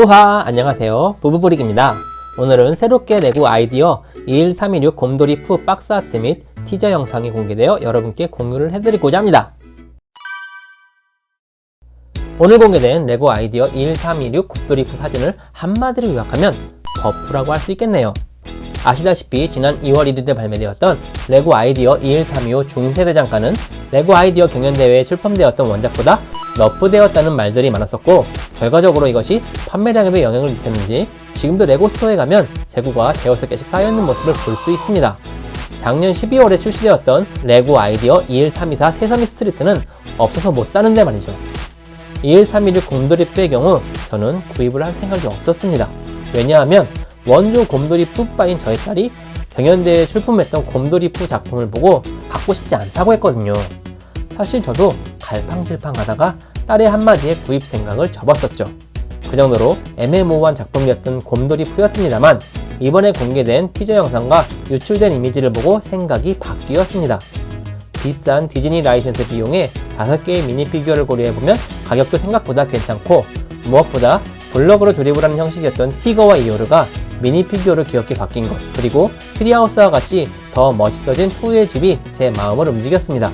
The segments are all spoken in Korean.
부하 안녕하세요. 부부브릭입니다. 오늘은 새롭게 레고 아이디어 21326 곰돌이 푸 box art 및 티저 영상이 공개되어 여러분께 공유를 해드리고자 합니다. 오늘 공개된 레고 아이디어 21326 곰돌이 푸 사진을 한마디로 요약하면 buff라고 할 수 있겠네요. 아시다시피 지난 2월 1일에 발매되었던 레고 아이디어 21325 중세 대장간은 레고 아이디어 경연대회에 출품되었던 원작보다 nerf되었다는 말들이 많았었고 결과적으로 이것이 판매량에도 영향을 미쳤는지 지금도 레고 스토어에 가면 재고가 대여섯 개씩 쌓여있는 모습을 볼 수 있습니다. 작년 12월에 출시되었던 레고 아이디어 21324 세서미 스트리트는 없어서 못 사는데 말이죠. 21316 곰돌이 푸의 경우 저는 구입을 할 생각이 없었습니다. 왜냐하면 원조 곰돌이 푸 빠인 저희 딸이 경연대회에 출품했던 곰돌이 푸 작품을 보고 갖고 싶지 않다고 했거든요. 사실 저도 갈팡질팡 하다가 딸의 한마디에 구입 생각을 접었었죠. 그 정도로 애매모호한 작품이었던 곰돌이 푸였습니다만 이번에 공개된 티저 영상과 유출된 이미지를 보고 생각이 바뀌었습니다. 비싼 디즈니 라이센스 비용에 5개의 미니피규어를 고려해보면 가격도 생각보다 괜찮고 무엇보다 블럭으로 조립을 하는 형식이었던 티거와 이요르가 미니피규어로 귀엽게 바뀐 것 그리고 트리하우스와 같이 더 멋있어진 푸의 집이 제 마음을 움직였습니다.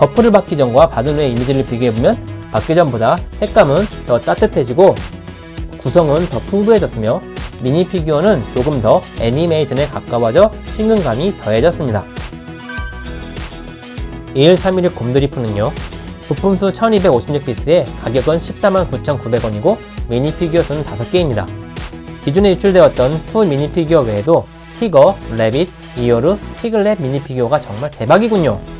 buff를 받기 전과 받은 후의 이미지를 비교해보면 받기 전보다 색감은 더 따뜻해지고 구성은 더 풍부해졌으며 미니 피규어는 조금 더 애니메이션에 가까워져 친근감이 더해졌습니다. 2131 곰돌이푸는요 부품수 1256피스에 가격은 149,900원이고 미니 피규어 수는 5개입니다. 기존에 유출되었던 푸 미니 피규어 외에도 티거, 레빗, 이오르, 피글렛 미니 피규어가 정말 대박이군요.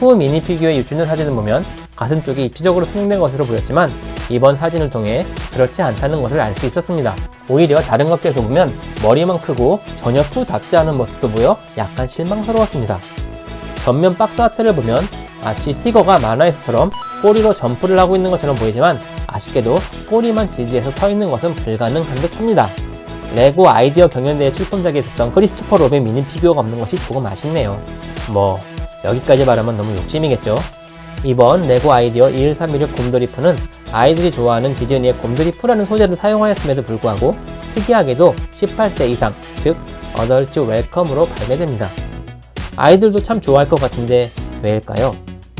푸 미니 피규어의 유출된 사진을 보면 가슴 쪽이 입체적으로 성형된 것으로 보였지만 이번 사진을 통해 그렇지 않다는 것을 알 수 있었습니다. 오히려 다른 컷들에서 보면 머리만 크고 전혀 푸답지 않은 모습도 보여 약간 실망스러웠습니다. 전면 박스 아트를 보면 마치 티거가 만화에서처럼 꼬리로 점프를 하고 있는 것처럼 보이지만 아쉽게도 꼬리만 지지해서 서 있는 것은 불가능한 듯합니다. 레고 아이디어 경연대회 출품작에 있었던 크리스토퍼 로빈 미니 피규어가 없는 것이 조금 아쉽네요. 뭐 여기까지 말하면 너무 욕심이겠죠? 이번 레고 아이디어 21316 곰돌이푸는 아이들이 좋아하는 디즈니의 곰돌이푸라는 소재를 사용하였음에도 불구하고 특이하게도 18세 이상, 즉 Adults Welcome으로 발매됩니다. 아이들도 참 좋아할 것 같은데 왜일까요?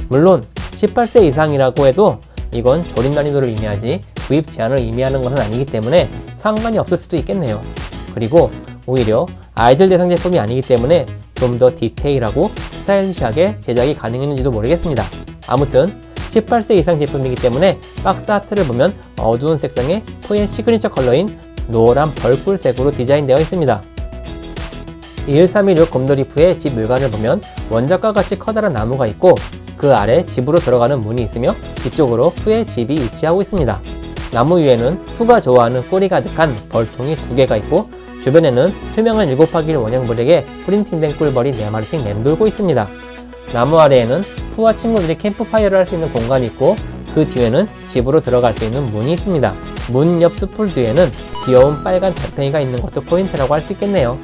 물론 18세 이상이라고 해도 이건 조립 난이도를 의미하지 구입 제한을 의미하는 것은 아니기 때문에 상관이 없을 수도 있겠네요. 그리고 오히려 아이들 대상 제품이 아니기 때문에 좀 더 디테일하고 스타일리시하게 제작이 가능했는지도 모르겠습니다. 아무튼 18세 이상 제품이기 때문에 박스 아트를 보면 어두운 색상의 토의 시그니처 컬러인 노란 벌꿀색으로 디자인되어 있습니다. 21316 곰돌이푸의 집 외관을 보면 원작과 같이 커다란 나무가 있고 그 아래 집으로 들어가는 문이 있으며 뒤쪽으로 푸의 집이 위치하고 있습니다. 나무 위에는 푸가 좋아하는 꿀이 가득한 벌통이 두 개가 있고 주변에는 투명한 7하기 원형 블럭에 프린팅된 꿀벌이 4마리씩 맴돌고 있습니다. 나무 아래에는 푸와 친구들이 캠프파이어를 할 수 있는 공간이 있고 그 뒤에는 집으로 들어갈 수 있는 문이 있습니다. 문옆 수풀 뒤에는 귀여운 빨간 달팽이가 있는 것도 포인트라고 할 수 있겠네요.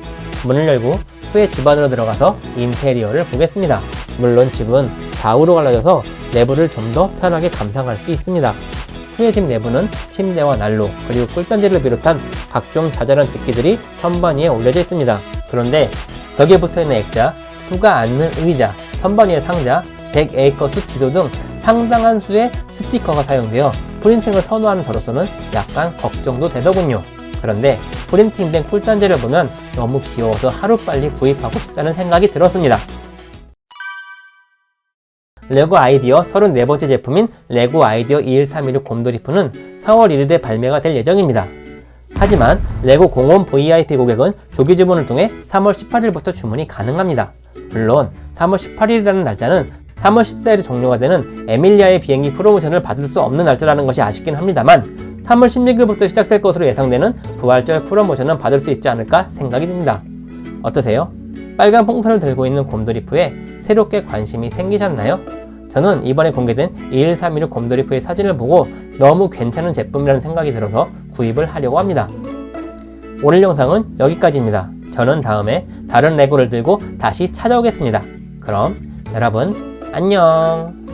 문을 열고 푸의 집 안으로 들어가서 인테리어를 보겠습니다. 물론 집은 좌우로 갈라져서 내부를 좀 더 편하게 감상할 수 있습니다. 푸의 집 내부는 침대와 난로 그리고 꿀단지를 비롯한 각종 자잘한 집기들이 선반 위에 올려져 있습니다. 그런데 벽에 붙어있는 액자, 푸가 앉는 의자, 선반 위의 상자, 100에이커 숲 지도 등 상당한 수의 스티커가 사용되어 프린팅을 선호하는 저로서는 약간 걱정도 되더군요. 그런데 프린팅된 꿀단지를 보면 너무 귀여워서 하루빨리 구입하고 싶다는 생각이 들었습니다. 레고 아이디어 34번째 제품인 레고 아이디어 21316 곰돌이푸는 4월 1일에 발매가 될 예정입니다. 하지만 레고 공홈 VIP 고객은 조기 주문을 통해 3월 18일부터 주문이 가능합니다. 물론 3월 18일이라는 날짜는 3월 14일에 종료가 되는 아멜리아의 비행기 프로모션을 받을 수 없는 날짜라는 것이 아쉽긴 합니다만 3월 16일부터 시작될 것으로 예상되는 부활절 프로모션은 받을 수 있지 않을까 생각이 듭니다. 어떠세요? 빨간 풍선을 들고 있는 곰돌이프에 새롭게 관심이 생기셨나요? 저는 이번에 공개된 21316 곰돌이프의 사진을 보고 너무 괜찮은 제품이라는 생각이 들어서 구입을 하려고 합니다. 오늘 영상은 여기까지입니다. 저는 다음에 다른 레고를 들고 다시 찾아오겠습니다. 그럼 여러분 안녕